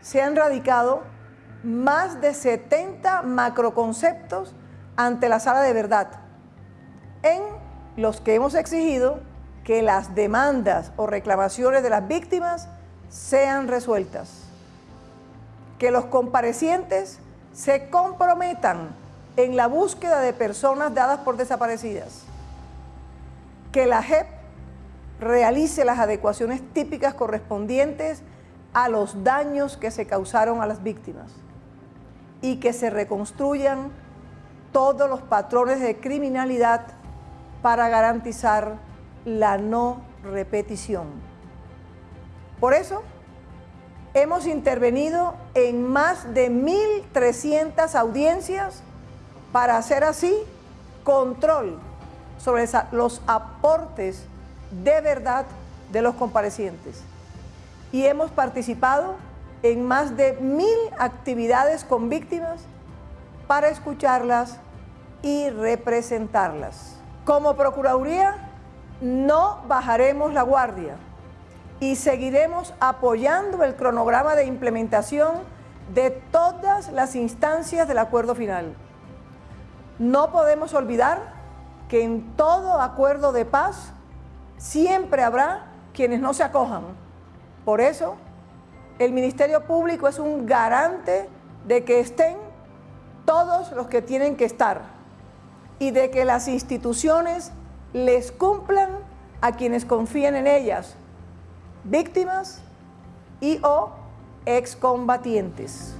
Se han radicado más de 70 macroconceptos ante la sala de verdad, en los que hemos exigido que las demandas o reclamaciones de las víctimas sean resueltas, que los comparecientes se comprometan en la búsqueda de personas dadas por desaparecidas, que la JEP realice las adecuaciones típicas correspondientes a los daños que se causaron a las víctimas y que se reconstruyan todos los patrones de criminalidad para garantizar la no repetición. Por eso, hemos intervenido en más de 1.300 audiencias para hacer así control sobre los aportes de verdad de los comparecientes. Y hemos participado en más de mil actividades con víctimas para escucharlas y representarlas. Como Procuraduría no bajaremos la guardia y seguiremos apoyando el cronograma de implementación de todas las instancias del acuerdo final. No podemos olvidar que en todo acuerdo de paz siempre habrá quienes no se acojan. Por eso, el Ministerio Público es un garante de que estén todos los que tienen que estar y de que las instituciones les cumplan a quienes confían en ellas, víctimas y o excombatientes.